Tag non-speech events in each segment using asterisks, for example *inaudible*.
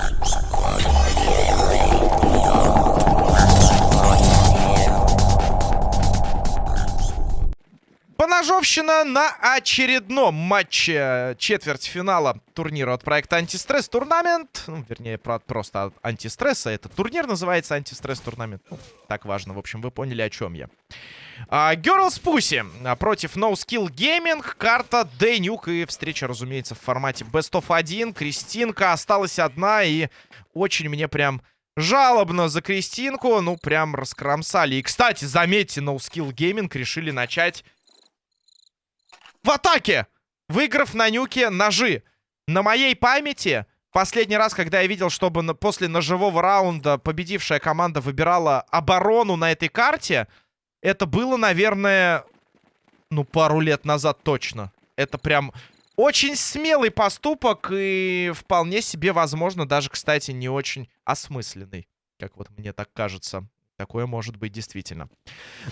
Thank you. Поножовщина на очередном матче четвертьфинала турнира от проекта Антистресс Турнамент. Ну, вернее, просто антистресса. Это турнир называется Антистресс Турнамент. Ну, так важно. В общем, вы поняли, о чем я. А, Girls Pussy против No Skill Gaming. Карта Дэнюк. И встреча, разумеется, в формате Best of 1. Кристинка осталась одна. И очень мне прям жалобно за Кристинку. Ну, прям раскромсали. И, кстати, заметьте, No Skill Gaming решили начать в атаке! Выиграв на нюке ножи. На моей памяти, последний раз, когда я видел, чтобы после ножевого раунда победившая команда выбирала оборону на этой карте, это было, наверное, ну, пару лет назад точно. Это прям очень смелый поступок и вполне себе, возможно, даже, кстати, не очень осмысленный. Как вот мне так кажется. Такое может быть действительно.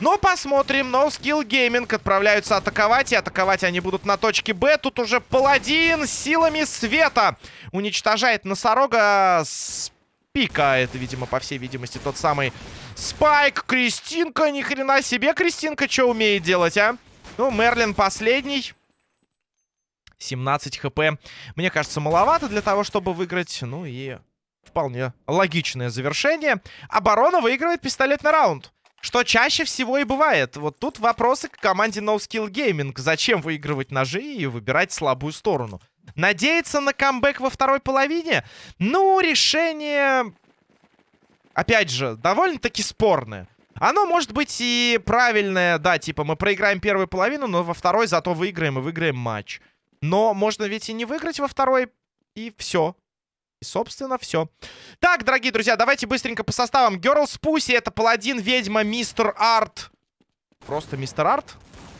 Но посмотрим. No Skill Gaming отправляются атаковать. И атаковать они будут на точке Б. Тут уже паладин силами света уничтожает носорога с пика. Это, видимо, по всей видимости, тот самый Спайк. Кристинка. Ни хрена себе Кристинка что умеет делать, а? Ну, Мерлин последний. 17 хп. Мне кажется, маловато для того, чтобы выиграть. Ну и Вполне логичное завершение. Оборона выигрывает пистолетный раунд. Что чаще всего и бывает. Вот тут вопросы к команде No Skill Gaming. Зачем выигрывать ножи и выбирать слабую сторону? Надеяться на камбэк во второй половине? Ну, решение... Опять же, довольно-таки спорное. Оно может быть и правильное, да, типа мы проиграем первую половину, но во второй зато выиграем и выиграем матч. Но можно ведь и не выиграть во второй, и все. И, собственно, все. Так, дорогие друзья, давайте быстренько по составам. Girls Pussy, это паладин, ведьма, мистер Арт. Просто мистер Арт?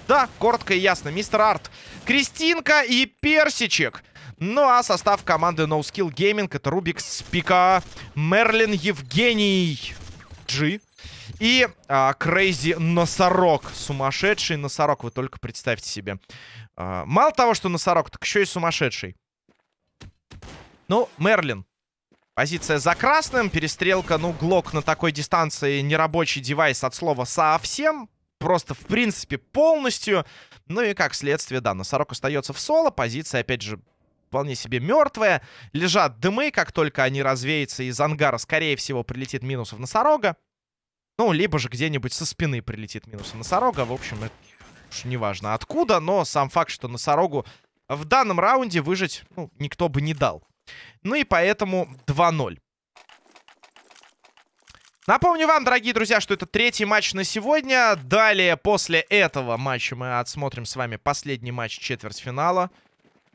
Да, коротко и ясно, мистер Арт. Кристинка и Персичек. Ну а состав команды No Skill Gaming это Рубик Спика, Мерлин Евгений, G и а, Крейзи Носорог. Сумасшедший носорог, вы только представьте себе. А, мало того, что носорог, так еще и сумасшедший. Ну, Мерлин. Позиция за красным. Перестрелка, ну, Глок на такой дистанции нерабочий девайс от слова совсем. Просто, в принципе, полностью. Ну и как следствие, да, носорог остается в соло. Позиция, опять же, вполне себе мертвая. Лежат дымы, как только они развеются из ангара, скорее всего, прилетит минус в носорога. Ну, либо же где-нибудь со спины прилетит минус в носорога. В общем, это уж неважно откуда, но сам факт, что носорогу в данном раунде выжить, ну, никто бы не дал. Ну и поэтому 2-0. Напомню вам, дорогие друзья, что это третий матч на сегодня. Далее, после этого матча мы отсмотрим с вами последний матч четвертьфинала.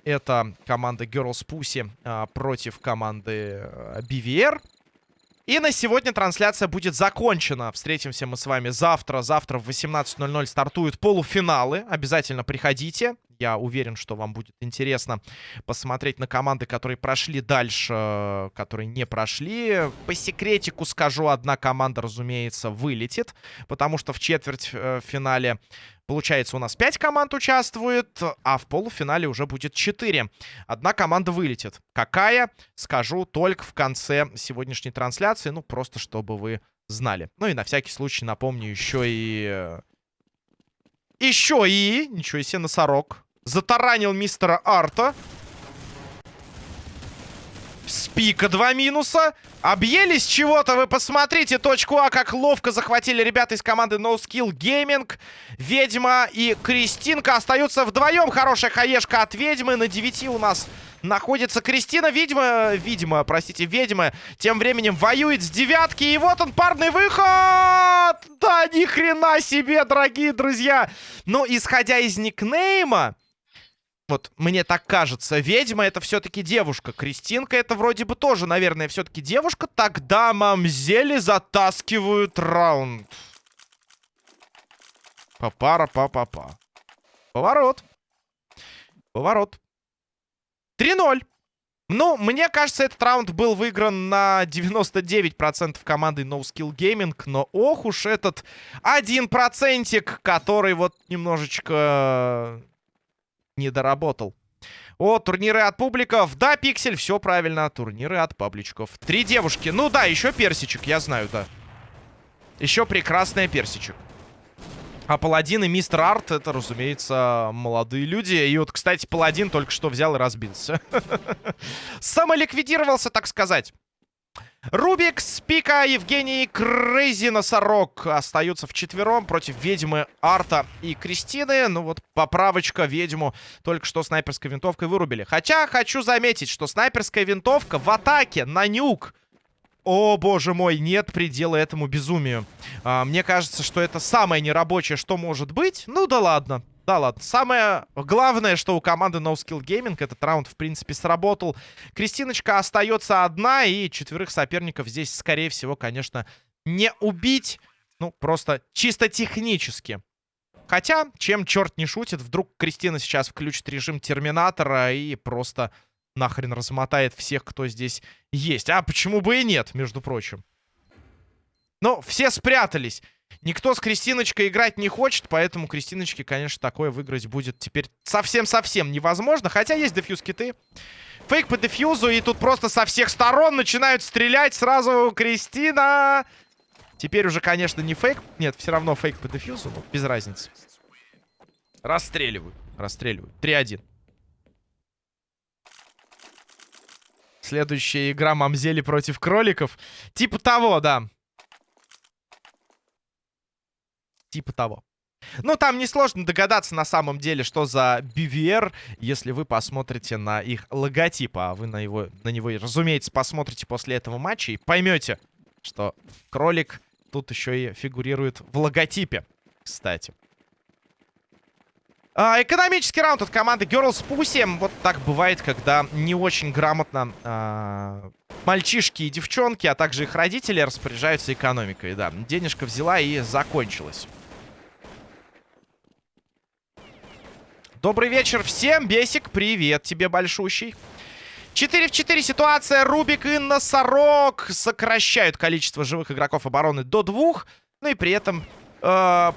Это команда Girls Pussy а, против команды а, BVR. И на сегодня трансляция будет закончена. Встретимся мы с вами завтра. Завтра в 18.00 стартуют полуфиналы. Обязательно приходите. Я уверен, что вам будет интересно посмотреть на команды, которые прошли дальше, которые не прошли. По секретику скажу, одна команда, разумеется, вылетит. Потому что в четвертьфинале э, Получается, у нас 5 команд участвует, а в полуфинале уже будет 4. Одна команда вылетит. Какая? Скажу только в конце сегодняшней трансляции. Ну, просто чтобы вы знали. Ну и на всякий случай напомню еще и... Э, еще и... Ничего себе, носорог. Затаранил мистера Арта. Спика два минуса. Объелись чего-то, вы посмотрите. Точку А, как ловко захватили ребята из команды No Skill Gaming. Ведьма и Кристинка остаются вдвоем. Хорошая хаешка от ведьмы. На 9 у нас находится Кристина. Ведьма, ведьма, простите, ведьма тем временем воюет с девятки. И вот он, парный выход! Да ни хрена себе, дорогие друзья! Но исходя из никнейма... Вот мне так кажется. Ведьма это все-таки девушка. Кристинка это вроде бы тоже, наверное, все-таки девушка. Тогда мамзели затаскивают раунд. Папара па па па Поворот. Поворот. 3-0. Ну, мне кажется, этот раунд был выигран на 99% командой No Skill Gaming. Но ох уж этот один процентик, который вот немножечко не доработал. О, турниры от публиков. Да, Пиксель, все правильно. Турниры от пабличков. Три девушки. Ну да, еще персичек, я знаю, да. Еще прекрасная персичек. А Паладин и Мистер Арт, это, разумеется, молодые люди. И вот, кстати, Паладин только что взял и разбился. *laughs* Самоликвидировался, так сказать. Рубик, Спика, Евгений, Крейзи, Носорог остаются в четвером против ведьмы Арта и Кристины. Ну вот поправочка ведьму только что снайперской винтовкой вырубили. Хотя хочу заметить, что снайперская винтовка в атаке на нюк. О, боже мой, нет предела этому безумию. А, мне кажется, что это самое нерабочее, что может быть. Ну да ладно. Да ладно. Самое главное, что у команды No Skill Gaming этот раунд, в принципе, сработал. Кристиночка остается одна, и четверых соперников здесь, скорее всего, конечно, не убить. Ну, просто чисто технически. Хотя, чем черт не шутит, вдруг Кристина сейчас включит режим Терминатора и просто нахрен размотает всех, кто здесь есть. А почему бы и нет, между прочим. Но все спрятались. Никто с Кристиночкой играть не хочет, поэтому Кристиночке, конечно, такое выиграть будет теперь совсем-совсем невозможно. Хотя есть дефьюз-киты. Фейк по дефьюзу, и тут просто со всех сторон начинают стрелять сразу Кристина. Теперь уже, конечно, не фейк. Нет, все равно фейк по дефьюзу, но без разницы. Расстреливают, расстреливают. 3-1. Следующая игра Мамзели против кроликов. Типа того, да. Типа того. Ну, там несложно догадаться на самом деле, что за BVR, если вы посмотрите на их логотип. А вы на, его, на него, разумеется, посмотрите после этого матча и поймете, что кролик тут еще и фигурирует в логотипе, кстати. А, экономический раунд от команды Girls Pussy. Вот так бывает, когда не очень грамотно а, мальчишки и девчонки, а также их родители распоряжаются экономикой. Да, денежка взяла и закончилась. Добрый вечер всем. Бесик, привет тебе большущий. 4 в 4 ситуация. Рубик и Носорог сокращают количество живых игроков обороны до двух. Ну и при этом, э,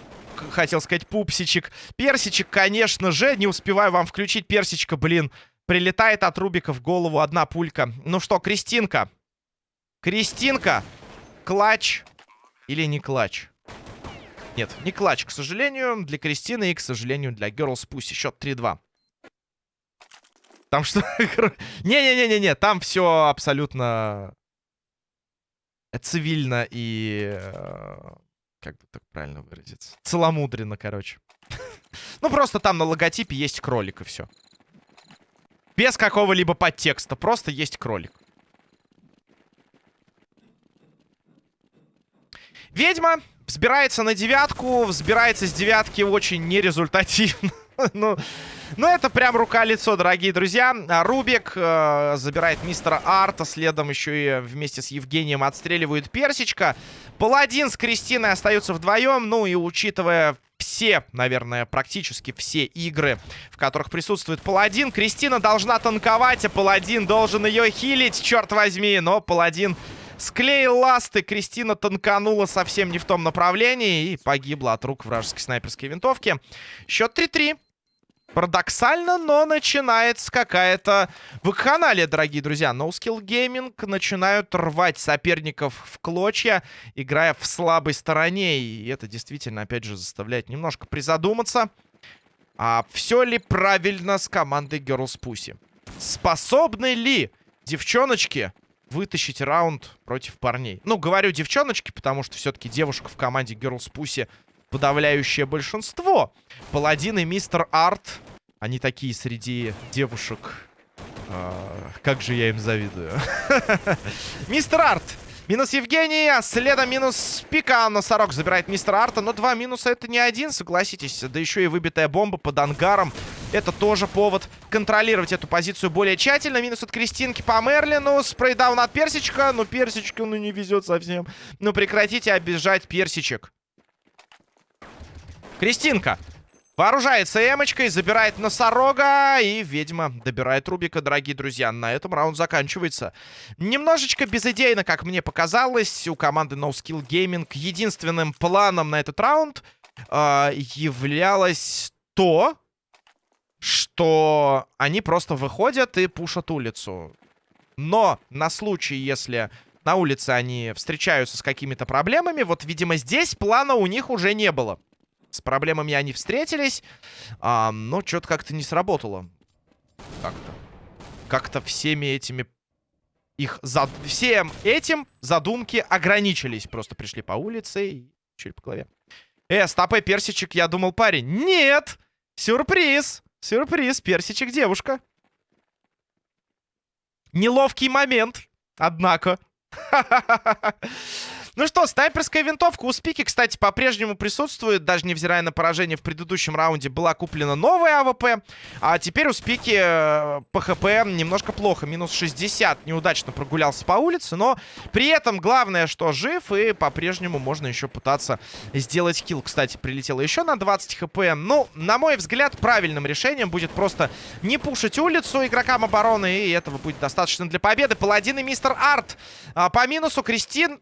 хотел сказать, пупсичек. Персичек, конечно же. Не успеваю вам включить персичка, блин. Прилетает от Рубика в голову одна пулька. Ну что, Кристинка. Кристинка. Клач. Или не клач? Нет, не клатч, к сожалению, для Кристины и, к сожалению, для Girls Pussy. Счет 3-2. Там что? *laughs* Не-не-не-не-не, там все абсолютно цивильно и... Э, как бы так правильно выразиться? Целомудренно, короче. *laughs* ну, просто там на логотипе есть кролик, и все. Без какого-либо подтекста. Просто есть кролик. Ведьма Взбирается на девятку, взбирается с девятки очень нерезультативно. *laughs* ну, ну, это прям рука-лицо, дорогие друзья. А Рубик э, забирает мистера Арта, следом еще и вместе с Евгением отстреливают Персичка. Паладин с Кристиной остаются вдвоем, ну и учитывая все, наверное, практически все игры, в которых присутствует Паладин. Кристина должна танковать, а Паладин должен ее хилить, черт возьми. Но Паладин Склеил ласты, Кристина танканула совсем не в том направлении и погибла от рук вражеской снайперской винтовки. Счет 3-3. Парадоксально, но начинается какая-то вакханалия, дорогие друзья. No Gaming начинают рвать соперников в клочья, играя в слабой стороне. И это действительно, опять же, заставляет немножко призадуматься. А все ли правильно с командой Girls Pussy? Способны ли девчоночки вытащить раунд против парней. Ну, говорю девчоночки, потому что все-таки девушек в команде Girls Pussy подавляющее большинство. Паладин и Мистер Арт, они такие среди девушек. А, как же я им завидую. *laughs* Мистер Арт Минус Евгений, а следом минус Пика. Носорог забирает мистера Арта. Но два минуса это не один, согласитесь. Да еще и выбитая бомба под ангаром. Это тоже повод контролировать эту позицию более тщательно. Минус от Кристинки по Мерлину. Спрейдаун от Персичка. Ну, Персичка, ну, не везет совсем. Ну, прекратите обижать Персичек. Кристинка. Вооружается эмочкой, забирает носорога, и ведьма добирает Рубика, дорогие друзья. На этом раунд заканчивается. Немножечко безыдейно, как мне показалось, у команды No Skill Gaming единственным планом на этот раунд э, являлось то, что они просто выходят и пушат улицу. Но на случай, если на улице они встречаются с какими-то проблемами, вот, видимо, здесь плана у них уже не было. С проблемами они встретились, а, но что-то как-то не сработало. Как-то. Как-то всеми этими... Их зад... Всем этим задумки ограничились. Просто пришли по улице и чуть по голове. Э, стопэ, персичек, я думал, парень. Нет! Сюрприз! Сюрприз, персичек, девушка. Неловкий момент, однако. *laughs* Ну что, снайперская винтовка у Спики, кстати, по-прежнему присутствует. Даже невзирая на поражение в предыдущем раунде, была куплена новая АВП. А теперь у Спики э, ПХП немножко плохо. Минус 60. Неудачно прогулялся по улице. Но при этом главное, что жив. И по-прежнему можно еще пытаться сделать килл. Кстати, прилетело еще на 20 хп. Ну, на мой взгляд, правильным решением будет просто не пушить улицу игрокам обороны. И этого будет достаточно для победы. Паладин и мистер Арт. А, по минусу Кристин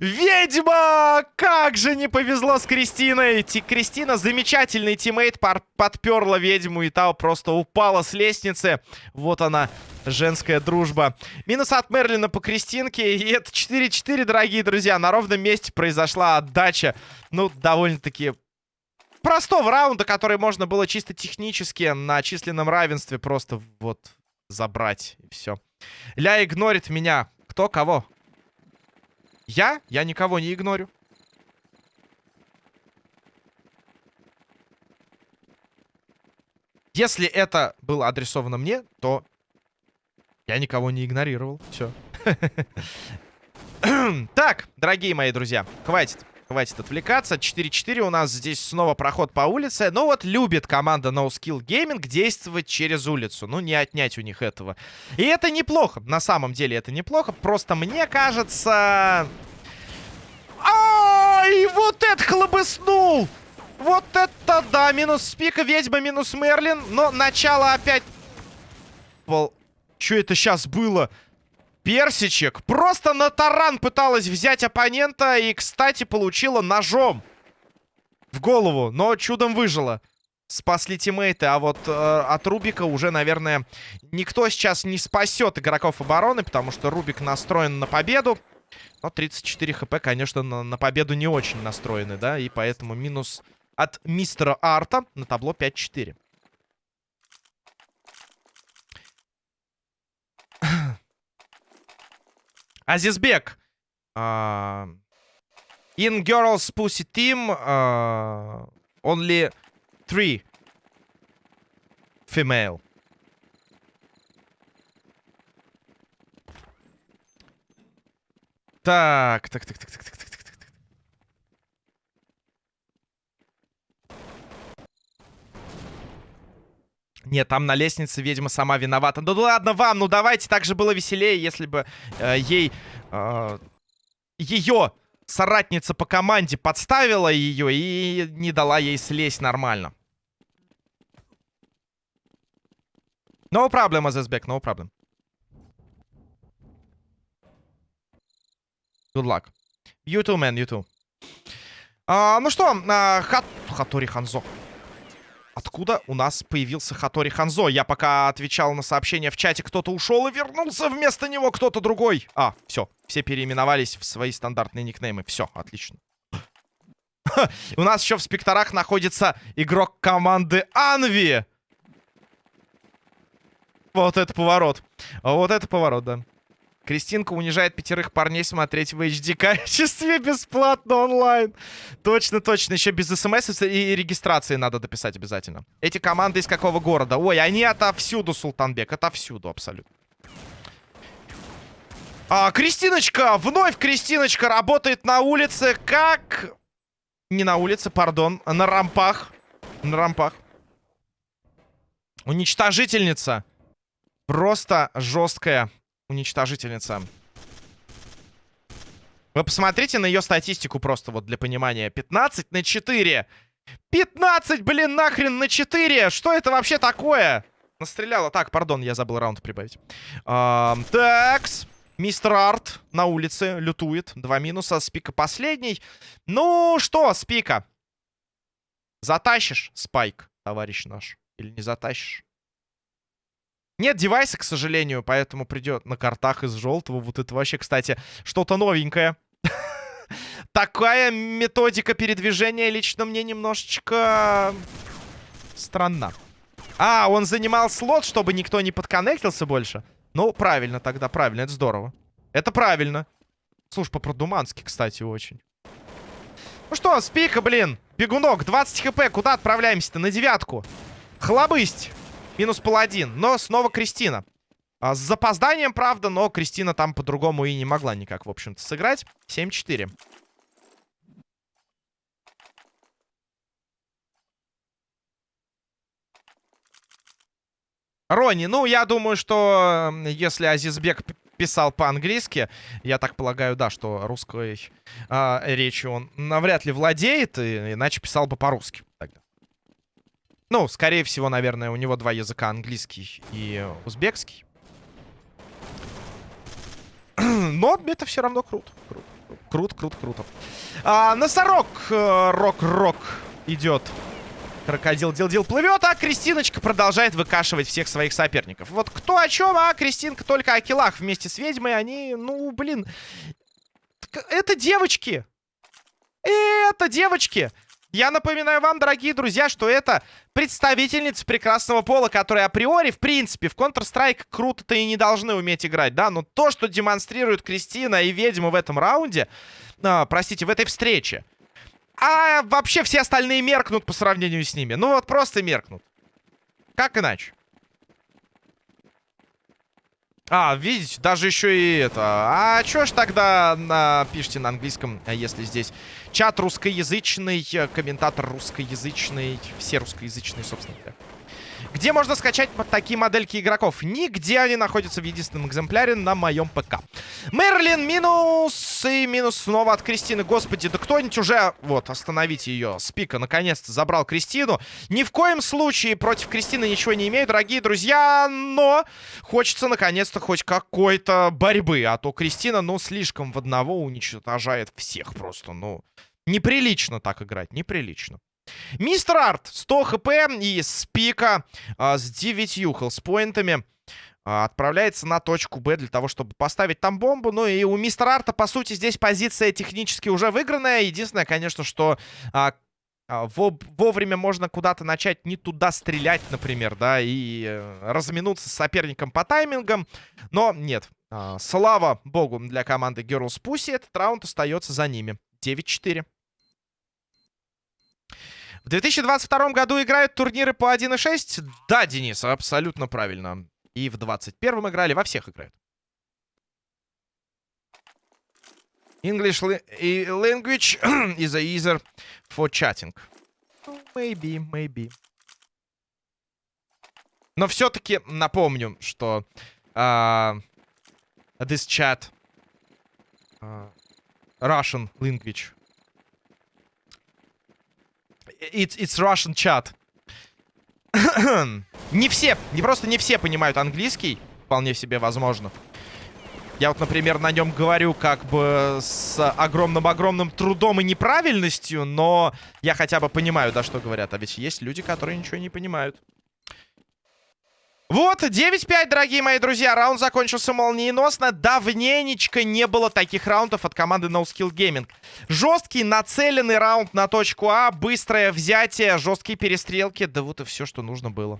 Ведьма! Как же не повезло с Кристиной! Ти Кристина, замечательный тиммейт, подперла ведьму, и та просто упала с лестницы. Вот она, женская дружба. Минус от Мерлина по Кристинке, и это 4-4, дорогие друзья. На ровном месте произошла отдача. Ну, довольно-таки простого раунда, который можно было чисто технически на численном равенстве просто вот забрать, и все. Ля игнорит меня. Кто кого? Я? Я никого не игнорю. Если это было адресовано мне, то я никого не игнорировал. Все. *laughs* Так, дорогие мои друзья, хватит. Хватит отвлекаться. 4-4 у нас здесь снова проход по улице. Но вот любит команда No Skill Gaming действовать через улицу. Ну, не отнять у них этого. И это неплохо. На самом деле это неплохо. Просто мне кажется... Ай, вот это хлобыснул! Вот это да! Минус Спика, Ведьма, минус Мерлин. Но начало опять... Что это сейчас было? Персичек просто на таран пыталась взять оппонента и, кстати, получила ножом в голову, но чудом выжила. Спасли тиммейты, а вот э, от Рубика уже, наверное, никто сейчас не спасет игроков обороны, потому что Рубик настроен на победу. Но 34 хп, конечно, на, на победу не очень настроены, да, и поэтому минус от мистера Арта на табло 5-4. Азизбек. Uh, in girls pussy team uh, only three female. Так, так, так, так, так, так, так, так, так. Нет, там на лестнице ведьма сама виновата. Ну ладно вам, ну давайте, так же было веселее, если бы э, ей... Э, ее соратница по команде подставила ее и не дала ей слезть нормально. No problem, Azizbek, no problem. Good luck. You too, man, you too. А, ну что, а, Хат... Хатори Ханзо. Откуда у нас появился Хатори Ханзо? Я пока отвечал на сообщение в чате, кто-то ушел и вернулся вместо него кто-то другой. А, все, все переименовались в свои стандартные никнеймы. Все, отлично. *laughs* У нас еще в спекторах находится игрок команды Анви. Вот это поворот. Вот это поворот, да. Кристинка унижает пятерых парней смотреть в HD качестве бесплатно онлайн. Точно, точно. Еще без смс и регистрации надо дописать обязательно. Эти команды из какого города? Ой, они отовсюду, Султанбек. Отовсюду абсолютно. А, Кристиночка! Вновь Кристиночка работает на улице. Как... Не на улице, пардон. На рампах. На рампах. Уничтожительница. Просто жесткая уничтожительница. Вы посмотрите на ее статистику просто вот для понимания. 15 на 4. 15, блин, нахрен на 4. Что это вообще такое? Настреляла. Так, пардон, я забыл раунд прибавить. Эм, такс. Мистер Арт на улице лютует. Два минуса. Спика последний. Ну что, Спика? Затащишь, Спайк, товарищ наш? Или не затащишь? Нет девайса, к сожалению, поэтому придет на картах из желтого. Вот это вообще, кстати, что-то новенькое. *laughs* Такая методика передвижения лично мне немножечко странна. А, он занимал слот, чтобы никто не подконнектился больше. Ну, правильно тогда, правильно, это здорово. Это правильно. Слушай, по-продумански, кстати, очень. Ну что, спика, блин. Бегунок, 20 хп. Куда отправляемся-то? На девятку. Хлобысть. Минус паладин. Но снова Кристина. А, с запозданием, правда, но Кристина там по-другому и не могла никак, в общем-то, сыграть. 7-4. Рони, ну, я думаю, что если Азизбек писал по-английски, я так полагаю, да, что русской э, речью он навряд ли владеет, иначе писал бы по-русски. Ну, скорее всего, наверное, у него два языка, английский и узбекский. *clears throat* Но это все равно круто. Круто, круто, круто. круто. А, носорог, э, рок-рок идет. Крокодил дил-дил плывет, а Кристиночка продолжает выкашивать всех своих соперников. Вот кто о чем, а Кристинка только о килах вместе с ведьмой. Они, ну, блин... Это девочки! Это девочки! Я напоминаю вам, дорогие друзья, что это представительница прекрасного пола, которые априори, в принципе, в Counter-Strike круто-то и не должны уметь играть, да? Но то, что демонстрируют Кристина и ведьма в этом раунде, а, простите, в этой встрече, а вообще все остальные меркнут по сравнению с ними. Ну вот просто меркнут. Как иначе? А, видите, даже еще и это. А что ж тогда на... пишите на английском, если здесь чат русскоязычный, комментатор русскоязычный, все русскоязычные, собственно говоря. Где можно скачать такие модельки игроков? Нигде они находятся в единственном экземпляре на моем ПК. Мерлин минус и минус снова от Кристины. Господи, да кто-нибудь уже... Вот, остановите ее. Спика наконец-то забрал Кристину. Ни в коем случае против Кристины ничего не имею, дорогие друзья. Но хочется наконец-то хоть какой-то борьбы. А то Кристина, ну, слишком в одного уничтожает всех просто. Ну, неприлично так играть, неприлично. Мистер Арт, 100 хп и с пика а, с 9 хелспоинтами а, отправляется на точку Б для того, чтобы поставить там бомбу. Ну и у мистера Арта, по сути, здесь позиция технически уже выигранная. Единственное, конечно, что а, а, во вовремя можно куда-то начать не туда стрелять, например, да, и э, разминуться с соперником по таймингам. Но нет, а, слава богу для команды Girls Pussy, этот раунд остается за ними. 9-4. В 2022 году играют турниры по 1.6? Да, Денис, абсолютно правильно. И в 2021 играли, во всех играют. English language *clears throat* is easier for chatting. Maybe, maybe. Но все-таки напомню, что uh, this chat uh, Russian language It's, it's Russian chat. *coughs* не все, не просто не все понимают английский. Вполне себе возможно. Я вот, например, на нем говорю как бы с огромным-огромным трудом и неправильностью, но я хотя бы понимаю, да, что говорят. А ведь есть люди, которые ничего не понимают. Вот, 9-5, дорогие мои друзья. Раунд закончился молниеносно. Давненечко не было таких раундов от команды No Gaming. Жесткий, нацеленный раунд на точку А. Быстрое взятие, жесткие перестрелки. Да вот и все, что нужно было.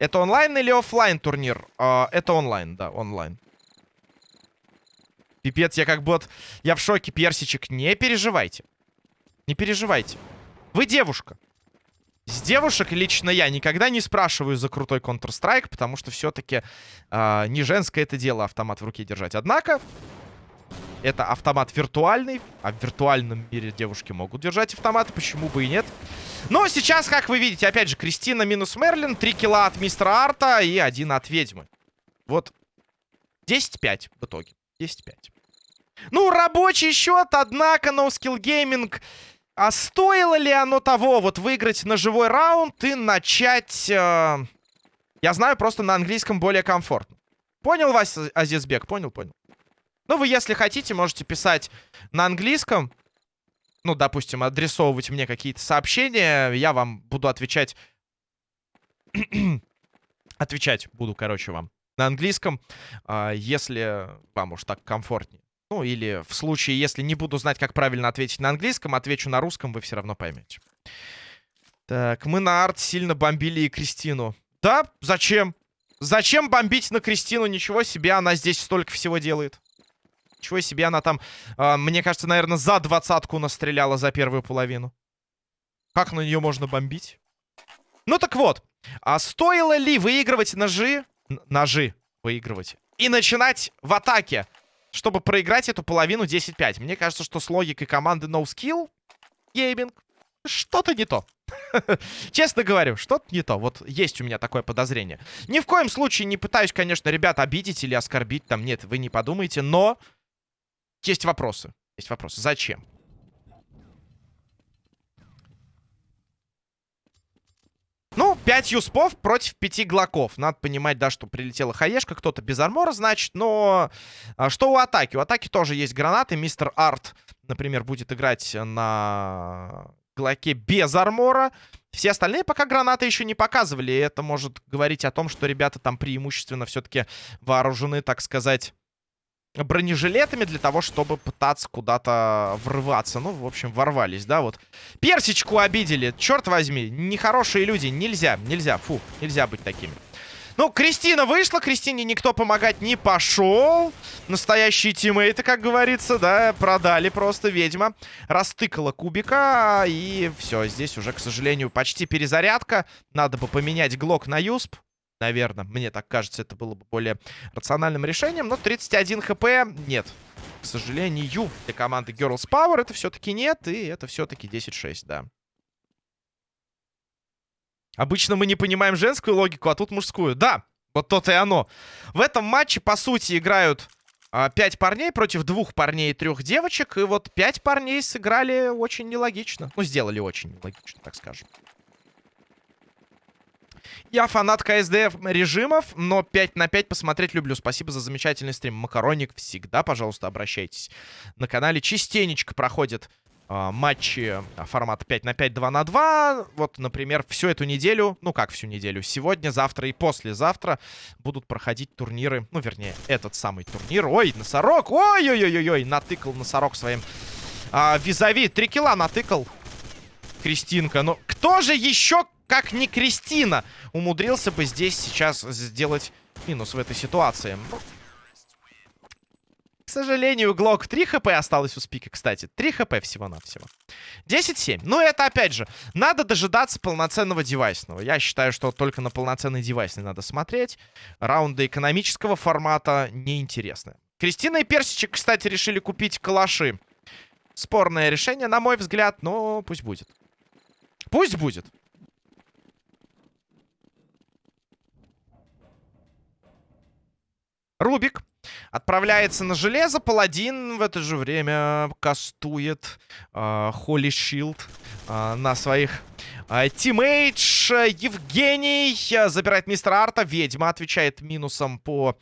Это онлайн или офлайн турнир? Uh, это онлайн, да, онлайн. Пипец, я как будто... Я в шоке, персичек. Не переживайте. Не переживайте. Вы девушка. С девушек лично я никогда не спрашиваю за крутой Counter-Strike, потому что все-таки э, а, не женское это дело автомат в руке держать. Однако, это автомат виртуальный, а в виртуальном мире девушки могут держать автоматы, почему бы и нет. Но сейчас, как вы видите, опять же, Кристина минус Мерлин, 3 килла от мистера Арта и один от ведьмы. Вот 10-5 в итоге. 10-5. Ну, рабочий счет, однако, No Skill Gaming а стоило ли оно того, вот выиграть на живой раунд и начать... Э, я знаю, просто на английском более комфортно. Понял вас, Азизбек? Понял, понял. Ну, вы, если хотите, можете писать на английском. ну, допустим, адресовывать мне какие-то сообщения, я вам буду отвечать... отвечать буду, короче, вам на английском, а, если вам уж так комфортнее. Ну, или в случае, если не буду знать, как правильно ответить на английском, отвечу на русском, вы все равно поймете. Так, мы на арт сильно бомбили и Кристину. Да, зачем? Зачем бомбить на Кристину? Ничего себе, она здесь столько всего делает. Ничего себе, она там, э, мне кажется, наверное, за двадцатку настреляла за первую половину. Как на нее можно бомбить? Ну так вот, а стоило ли выигрывать ножи? Ножи выигрывать. И начинать в атаке, чтобы проиграть эту половину 10-5. Мне кажется, что с логикой команды No Skill Gaming что-то не то. *laughs* Честно говорю, что-то не то. Вот есть у меня такое подозрение. Ни в коем случае не пытаюсь, конечно, ребят обидеть или оскорбить. Там нет, вы не подумайте. Но есть вопросы. Есть вопросы. Зачем? Ну, 5 юспов против 5 глоков. Надо понимать, да, что прилетела хаешка. Кто-то без армора, значит. Но а, что у атаки? У атаки тоже есть гранаты. Мистер Арт, например, будет играть на глоке без армора. Все остальные пока гранаты еще не показывали. И это может говорить о том, что ребята там преимущественно все-таки вооружены, так сказать бронежилетами для того, чтобы пытаться куда-то врываться. Ну, в общем, ворвались, да, вот. Персичку обидели, черт возьми. Нехорошие люди, нельзя, нельзя, фу, нельзя быть такими. Ну, Кристина вышла, Кристине никто помогать не пошел. Настоящие тиммейты, как говорится, да, продали просто ведьма. Растыкала кубика, и все, здесь уже, к сожалению, почти перезарядка. Надо бы поменять глок на юсп. Наверное, мне так кажется, это было бы более рациональным решением. Но 31 хп нет. К сожалению, для команды Girls Power это все-таки нет. И это все-таки 10-6, да. Обычно мы не понимаем женскую логику, а тут мужскую. Да, вот то-то и оно. В этом матче, по сути, играют а, 5 парней против двух парней и трех девочек. И вот 5 парней сыграли очень нелогично. Ну, сделали очень нелогично, так скажем. Я фанат КСД режимов, но 5 на 5 посмотреть люблю. Спасибо за замечательный стрим. Макароник всегда, пожалуйста, обращайтесь. На канале частенечко проходят э, матчи формата 5 на 5, 2 на 2. Вот, например, всю эту неделю, ну как всю неделю, сегодня, завтра и послезавтра будут проходить турниры. Ну, вернее, этот самый турнир. Ой, носорог! Ой-ой-ой-ой! Натыкал носорог своим э, визави. Три килла натыкал. Кристинка. Ну, кто же еще как ни Кристина, умудрился бы здесь сейчас сделать минус в этой ситуации. К сожалению, Глок 3 хп осталось у Спика, кстати. 3 хп всего-навсего. 10-7. Ну, это, опять же, надо дожидаться полноценного девайсного. Я считаю, что только на полноценный девайсный надо смотреть. Раунды экономического формата неинтересны. Кристина и Персичек, кстати, решили купить калаши. Спорное решение, на мой взгляд, но пусть будет. Пусть будет. Рубик отправляется на железо. Паладин в это же время кастует э, Шилд э, на своих э, team damage. Евгений забирает мистера Арта. Ведьма отвечает минусом по а,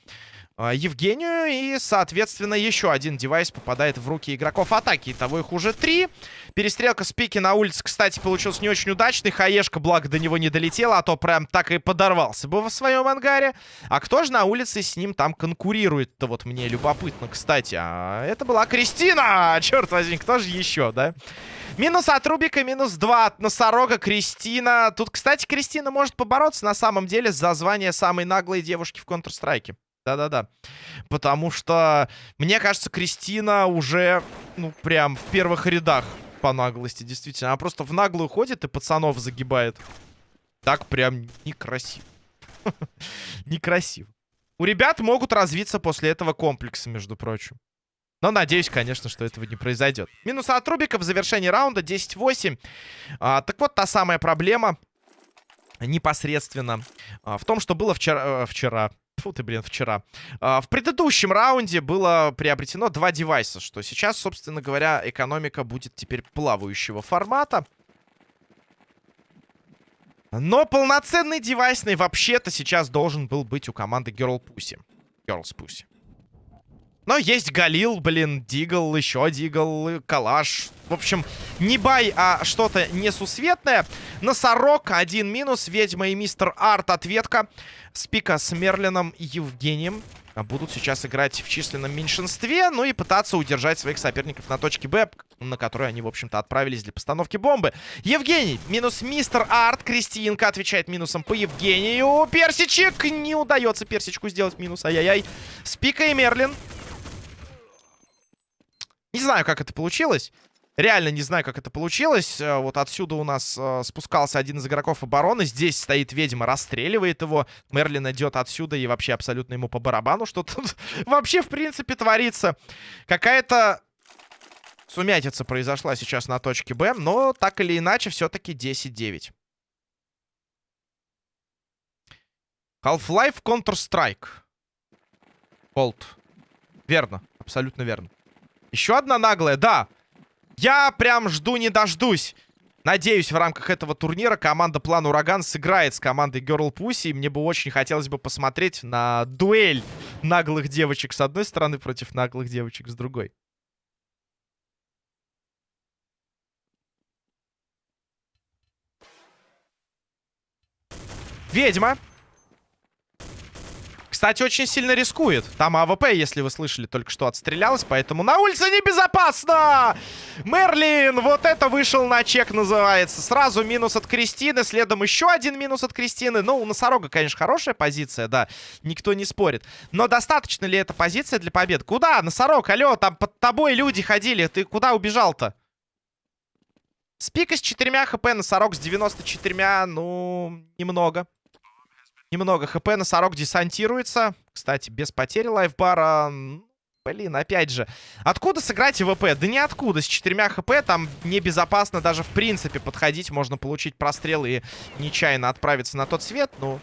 Евгению. И, соответственно, еще один девайс попадает в руки игроков атаки. Итого их уже три. Перестрелка Спики на улице, кстати, получилась не очень удачной. Хаешка, благо, до него не долетела, а то прям так и подорвался бы в своем ангаре. А кто же на улице с ним там конкурирует-то? Вот мне любопытно, кстати. А это была Кристина! Черт возьми, кто же еще, да? Минус от Рубика, минус 2 от Носорога, Кристина. Тут, кстати, Кристина может побороться на самом деле за звание самой наглой девушки в Counter-Strike. Да-да-да. Потому что, мне кажется, Кристина уже, ну, прям в первых рядах по наглости, действительно. Она просто в наглую ходит и пацанов загибает. Так прям некрасиво. *laughs* Некрасиво. У ребят могут развиться после этого комплексы, между прочим. Но надеюсь, конечно, что этого не произойдет. Минус от Рубика в завершении раунда 10-8. А, так вот, та самая проблема непосредственно а, в том, что было вчера... Э, вчера Фу ты, блин, вчера. А, в предыдущем раунде было приобретено два девайса, что сейчас, собственно говоря, экономика будет теперь плавающего формата. Но полноценный девайсный вообще-то сейчас должен был быть у команды Girl Pussy. Girls Pussy. Но есть Галил, блин, Дигл, еще Дигл, Калаш. В общем, не бай, а что-то несусветное. Носорог, один минус. Ведьма и Мистер Арт, ответка. Спика с Мерлином и Евгением будут сейчас играть в численном меньшинстве, ну и пытаться удержать своих соперников на точке Б, на которую они, в общем-то, отправились для постановки бомбы. Евгений, минус Мистер Арт, Кристинка отвечает минусом по Евгению. Персичек, не удается Персичку сделать минус, ай-яй-яй. Спика и Мерлин не знаю, как это получилось. Реально не знаю, как это получилось. Э, вот отсюда у нас э, спускался один из игроков обороны. Здесь стоит ведьма, расстреливает его. Мерлин идет отсюда и вообще абсолютно ему по барабану. Что тут *laughs* вообще, в принципе, творится. Какая-то сумятица произошла сейчас на точке Б. Но так или иначе, все-таки 10-9. Half-Life Counter-Strike. Cold. Верно, абсолютно верно. Еще одна наглая, да. Я прям жду не дождусь. Надеюсь, в рамках этого турнира команда План Ураган сыграет с командой Girl Pussy. И мне бы очень хотелось бы посмотреть на дуэль наглых девочек с одной стороны против наглых девочек с другой. Ведьма. Кстати, очень сильно рискует. Там АВП, если вы слышали, только что отстрелялась, поэтому на улице небезопасно! Мерлин, вот это вышел на чек, называется. Сразу минус от Кристины, следом еще один минус от Кристины. Ну, у Носорога, конечно, хорошая позиция, да, никто не спорит. Но достаточно ли эта позиция для побед? Куда, Носорог, алло, там под тобой люди ходили, ты куда убежал-то? Спика с четырьмя хп, Носорог с 94, ну, немного. Немного хп, носорог десантируется. Кстати, без потери лайфбара. Блин, опять же. Откуда сыграть ВП? Да ниоткуда. С четырьмя хп там небезопасно даже в принципе подходить. Можно получить прострел и нечаянно отправиться на тот свет. Ну,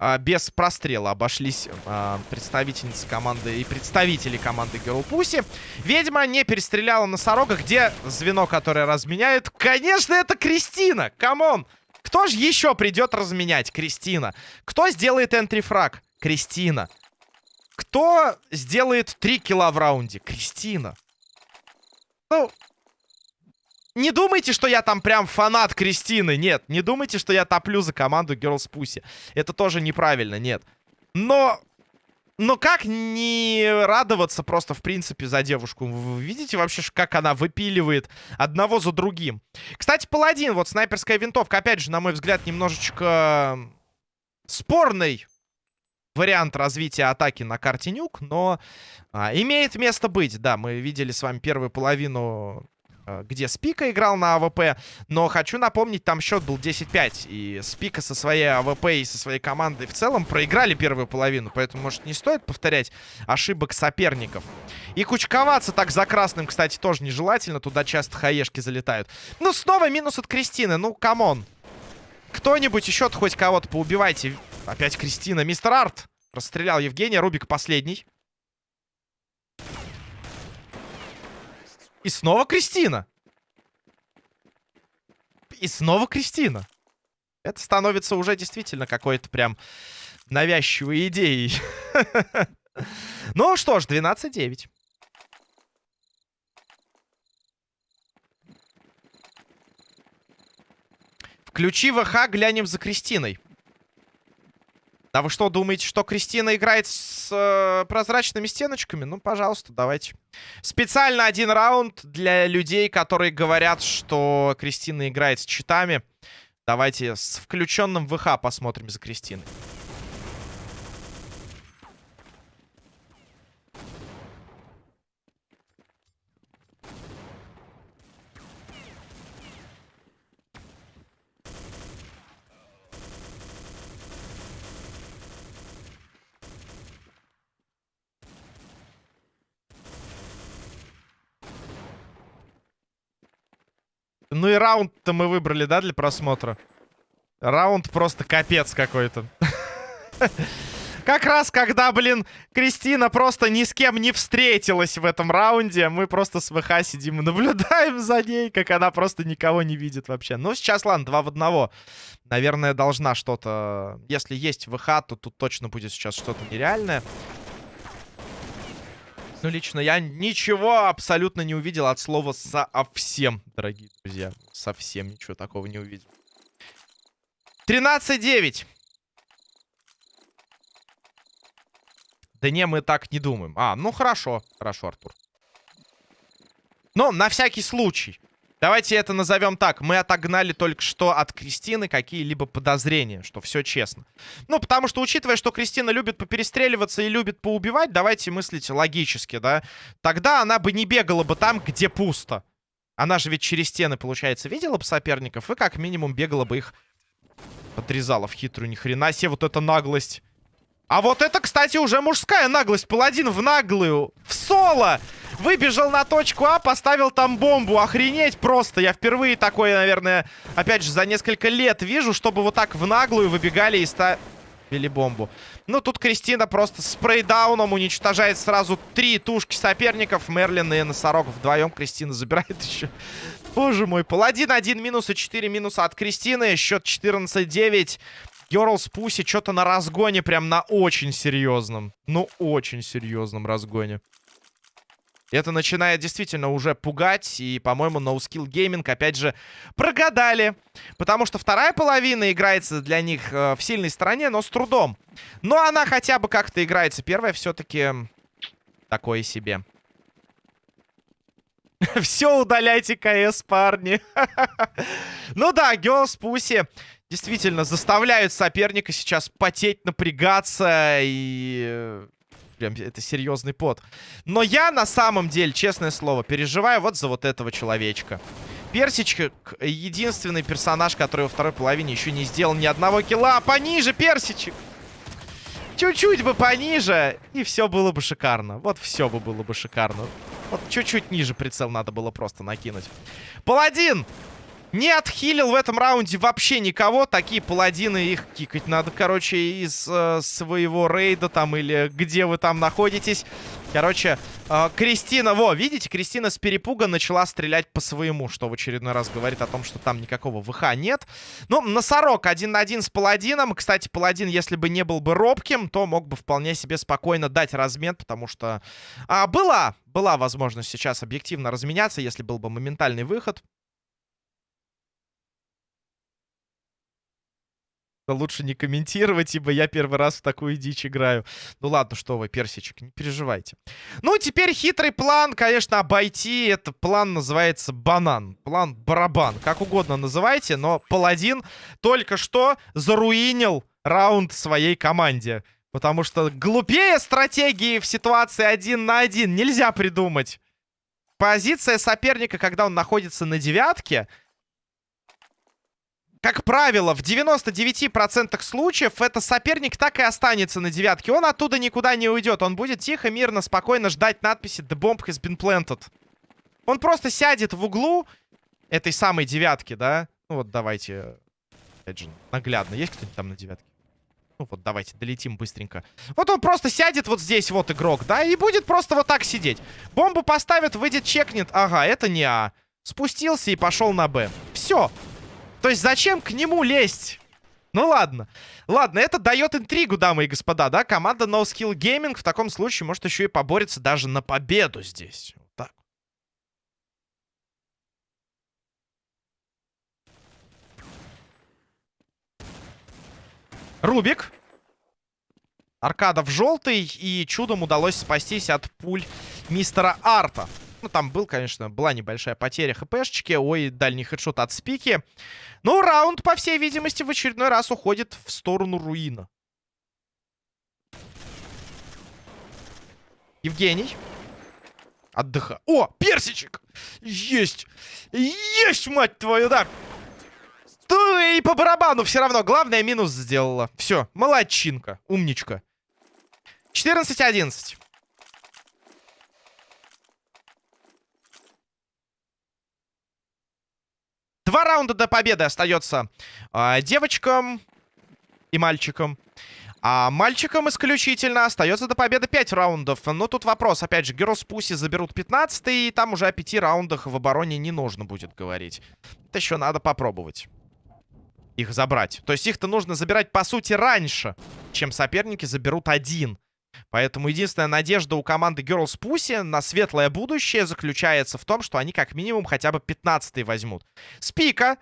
а, без прострела обошлись а, представительницы команды и представители команды Girl Pussy. Ведьма не перестреляла носорога. Где звено, которое разменяет? Конечно, это Кристина! Come on! Кто же еще придет разменять? Кристина. Кто сделает entry frag? Кристина. Кто сделает 3 килла в раунде? Кристина. Ну, не думайте, что я там прям фанат Кристины. Нет, не думайте, что я топлю за команду Girls Pussy. Это тоже неправильно, нет. Но но как не радоваться просто, в принципе, за девушку? Вы видите вообще, как она выпиливает одного за другим? Кстати, паладин, вот снайперская винтовка, опять же, на мой взгляд, немножечко спорный вариант развития атаки на карте Nuke, но а, имеет место быть. Да, мы видели с вами первую половину где Спика играл на АВП. Но хочу напомнить, там счет был 10-5. И Спика со своей АВП и со своей командой в целом проиграли первую половину. Поэтому, может, не стоит повторять ошибок соперников. И кучковаться так за красным, кстати, тоже нежелательно. Туда часто хаешки залетают. Ну, снова минус от Кристины. Ну, come on. Кто-нибудь еще хоть кого-то поубивайте. Опять Кристина. Мистер Арт расстрелял Евгения. Рубик последний. И снова Кристина. И снова Кристина. Это становится уже действительно какой-то прям навязчивой идеей. *laughs* Ну что ж, 12-9. Включи ВХ, глянем за Кристиной. А вы что, думаете, что Кристина играет с э, прозрачными стеночками? Ну, пожалуйста, давайте. Специально один раунд для людей, которые говорят, что Кристина играет с читами. Давайте с включенным ВХ посмотрим за Кристиной. Ну и раунд-то мы выбрали, да, для просмотра? Раунд просто капец какой-то. *laughs* Как раз, когда, блин, Кристина просто ни с кем не встретилась в этом раунде, мы просто с ВХ сидим и наблюдаем за ней, как она просто никого не видит вообще. Ну, сейчас, ладно, два в одного. Наверное, должна что-то... Если есть ВХ, то тут точно будет сейчас что-то нереальное. Ну, лично я ничего абсолютно не увидел от слова «совсем», дорогие друзья. Совсем ничего такого не увидел. 13-9. Да не, мы так не думаем. А, ну хорошо. Хорошо, Артур. Но на всякий случай. Давайте это назовем так. Мы отогнали только что от Кристины какие-либо подозрения, что все честно. Ну, потому что, учитывая, что Кристина любит поперестреливаться и любит поубивать, давайте мыслить логически, да? Тогда она бы не бегала бы там, где пусто. Она же ведь через стены, получается, видела бы соперников и как минимум бегала бы их подрезала в хитрую. Ни хрена себе вот эта наглость. А вот это, кстати, уже мужская наглость. Паладин в наглую. В соло. Выбежал на точку А, поставил там бомбу. Охренеть просто. Я впервые такое, наверное, опять же, за несколько лет вижу, чтобы вот так в наглую выбегали и ставили бомбу. Ну, тут Кристина просто спрейдауном уничтожает сразу три тушки соперников. Мерлин и Носорог вдвоем. Кристина забирает *laughs* еще. Боже мой. Паладин 1 минус и 4 минуса от Кристины. Счет 14-9. Герлс Пуси что-то на разгоне, прям на очень серьезном. Ну, очень серьезном разгоне. Это начинает действительно уже пугать. И, по-моему, No Skill Gaming, опять же, прогадали. Потому что вторая половина играется для них э, в сильной стороне, но с трудом. Но она хотя бы как-то играется. Первая все-таки такое себе. *laughs* Все, удаляйте КС, парни. *laughs* ну да, Girls Pussy действительно заставляют соперника сейчас потеть, напрягаться и... Прям это серьезный пот. Но я на самом деле, честное слово, переживаю вот за вот этого человечка. Персичек единственный персонаж, который во второй половине еще не сделал ни одного килла. А пониже, Персичек! Чуть-чуть бы пониже, и все было бы шикарно. Вот все бы было бы шикарно. Вот чуть-чуть ниже прицел надо было просто накинуть. Паладин! Не отхилил в этом раунде вообще никого. Такие паладины, их кикать надо, короче, из э, своего рейда там или где вы там находитесь. Короче, э, Кристина, во, видите, Кристина с перепуга начала стрелять по своему, что в очередной раз говорит о том, что там никакого ВХ нет. Ну, носорог один на один с паладином. Кстати, паладин, если бы не был бы робким, то мог бы вполне себе спокойно дать размен, потому что а, была, была возможность сейчас объективно разменяться, если был бы моментальный выход. Лучше не комментировать, ибо я первый раз в такую дичь играю. Ну ладно, что вы, персичек, не переживайте. Ну, теперь хитрый план, конечно, обойти. Этот план называется банан. План барабан. Как угодно называйте, но паладин только что заруинил раунд своей команде. Потому что глупее стратегии в ситуации один на один нельзя придумать. Позиция соперника, когда он находится на девятке как правило, в 99% случаев это соперник так и останется на девятке. Он оттуда никуда не уйдет. Он будет тихо, мирно, спокойно ждать надписи «The bomb has been planted». Он просто сядет в углу этой самой девятки, да? Ну вот давайте, опять же, наглядно. Есть кто-нибудь там на девятке? Ну вот, давайте, долетим быстренько. Вот он просто сядет вот здесь, вот игрок, да? И будет просто вот так сидеть. Бомбу поставит, выйдет, чекнет. Ага, это не А. Спустился и пошел на Б. Все. То есть зачем к нему лезть? Ну ладно. Ладно, это дает интригу, дамы и господа, да? Команда No Skill Gaming в таком случае может еще и поборется даже на победу здесь. Вот так. Рубик. Аркада в желтый. И чудом удалось спастись от пуль мистера Арта. Ну, там был, конечно, была небольшая потеря хпшечки. Ой, дальний хедшот от спики. Ну, раунд, по всей видимости, в очередной раз уходит в сторону руина. Евгений. Отдыха. О, персичек! Есть! Есть, мать твою, да! и по барабану все равно. Главное, минус сделала. Все, молодчинка, умничка. 14-11. Два раунда до победы остается э, девочкам и мальчикам. А мальчикам исключительно остается до победы 5 раундов. Но тут вопрос, опять же, Girls Pussy заберут 15 и там уже о 5 раундах в обороне не нужно будет говорить. Это еще надо попробовать их забрать. То есть их-то нужно забирать, по сути, раньше, чем соперники заберут один. Поэтому единственная надежда у команды Girls Pussy на светлое будущее заключается в том, что они как минимум хотя бы 15 возьмут. Спика.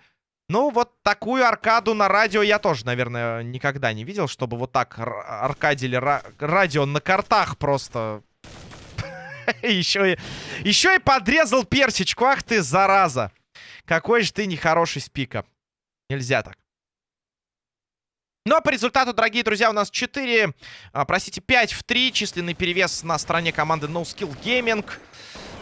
Ну, вот такую аркаду на радио я тоже, наверное, никогда не видел, чтобы вот так аркадили радио на картах просто... *laughs* еще, и, еще и подрезал персичку. Ах ты, зараза. Какой же ты нехороший спика. Нельзя так. Но по результату, дорогие друзья, у нас 4, а, простите, 5 в 3. Численный перевес на стороне команды No Gaming.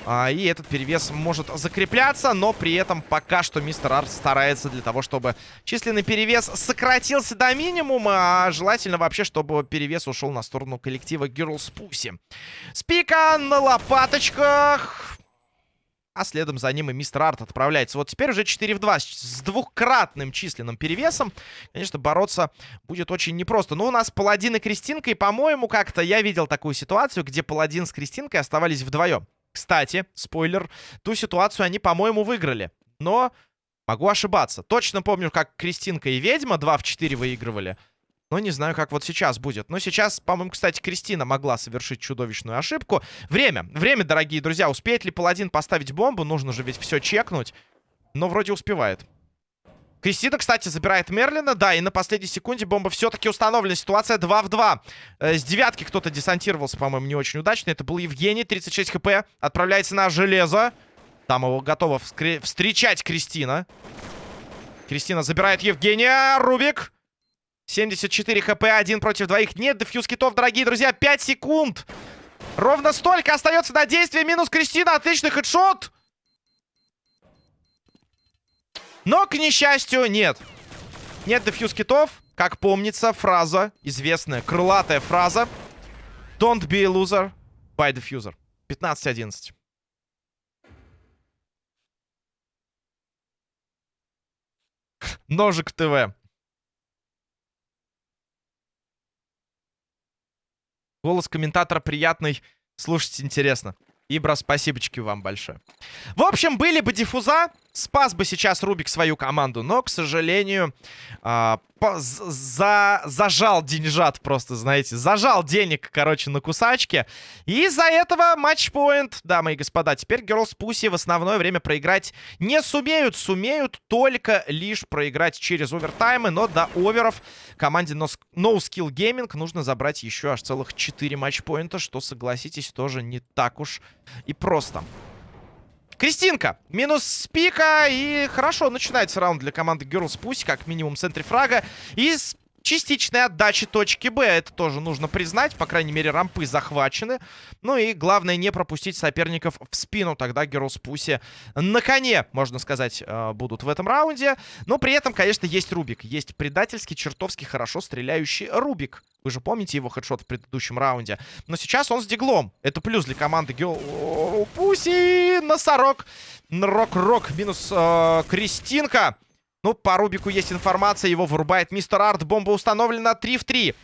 А, и этот перевес может закрепляться, но при этом пока что мистер Арт старается для того, чтобы численный перевес сократился до минимума, а желательно вообще, чтобы перевес ушел на сторону коллектива Girls Pussy. Спика на лопаточках а следом за ним и мистер Арт отправляется. Вот теперь уже 4 в 2 с двухкратным численным перевесом. Конечно, бороться будет очень непросто. Но у нас Паладин и Кристинка, и, по-моему, как-то я видел такую ситуацию, где Паладин с Кристинкой оставались вдвоем. Кстати, спойлер, ту ситуацию они, по-моему, выиграли. Но могу ошибаться. Точно помню, как Кристинка и Ведьма 2 в 4 выигрывали. Но не знаю, как вот сейчас будет. Но сейчас, по-моему, кстати, Кристина могла совершить чудовищную ошибку. Время. Время, дорогие друзья. Успеет ли Паладин поставить бомбу? Нужно же ведь все чекнуть. Но вроде успевает. Кристина, кстати, забирает Мерлина. Да, и на последней секунде бомба все-таки установлена. Ситуация 2 в 2. Э, с девятки кто-то десантировался, по-моему, не очень удачно. Это был Евгений, 36 хп. Отправляется на железо. Там его готова встречать Кристина. Кристина забирает Евгения. Рубик. 74 хп, один против двоих. Нет дефьюз китов, дорогие друзья. 5 секунд. Ровно столько остается на действие. Минус Кристина. Отличный хедшот. Но, к несчастью, нет. Нет дефьюз китов. Как помнится, фраза, известная, крылатая фраза. Don't be a loser, by diffuser. 15-11. Ножик ТВ. Голос комментатора приятный, слушать интересно. Ибра, спасибочки вам большое. В общем, были бы диффуза, спас бы сейчас Рубик свою команду, но, к сожалению, э, за, зажал деньжат просто, знаете, зажал денег, короче, на кусачке. И из-за этого матчпоинт, дамы и господа. Теперь Girls Pussy в основное время проиграть не сумеют, сумеют только лишь проиграть через овертаймы, но до оверов команде No, Skill Gaming нужно забрать еще аж целых 4 матчпоинта, что, согласитесь, тоже не так уж и просто. Кристинка. Минус спика. И хорошо начинается раунд для команды Girls Pussy. Как минимум в центре фрага. И частичной отдачи точки Б. Это тоже нужно признать. По крайней мере, рампы захвачены. Ну и главное не пропустить соперников в спину. Тогда Girls Pussy на коне, можно сказать, э, будут в этом раунде. Но при этом, конечно, есть Рубик. Есть предательский, чертовски хорошо стреляющий Рубик. Вы же помните его хедшот в предыдущем раунде. Но сейчас он с диглом. Это плюс для команды Гео... Пуси! Носорог! Рок-рок. Минус э, Кристинка. Ну, по Рубику есть информация. Его вырубает мистер Арт. Бомба установлена 3 в 3.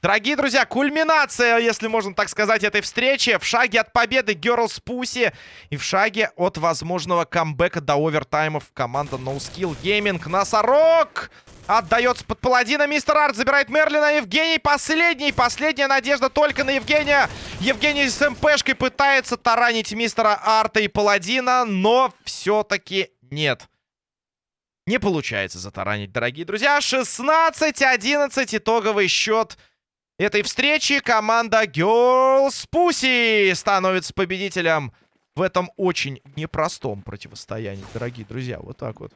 Дорогие друзья, кульминация, если можно так сказать, этой встречи. В шаге от победы Girls Pussy и в шаге от возможного камбэка до овертаймов команда No Skill Gaming. Носорог! Отдается под паладина. Мистер Арт забирает Мерлина. Евгений последний. Последняя надежда только на Евгения. Евгений с МПшкой пытается таранить мистера Арта и паладина. Но все-таки нет. Не получается затаранить, дорогие друзья. 16-11 итоговый счет этой встречи. Команда Girls Pussy становится победителем в этом очень непростом противостоянии, дорогие друзья. Вот так вот.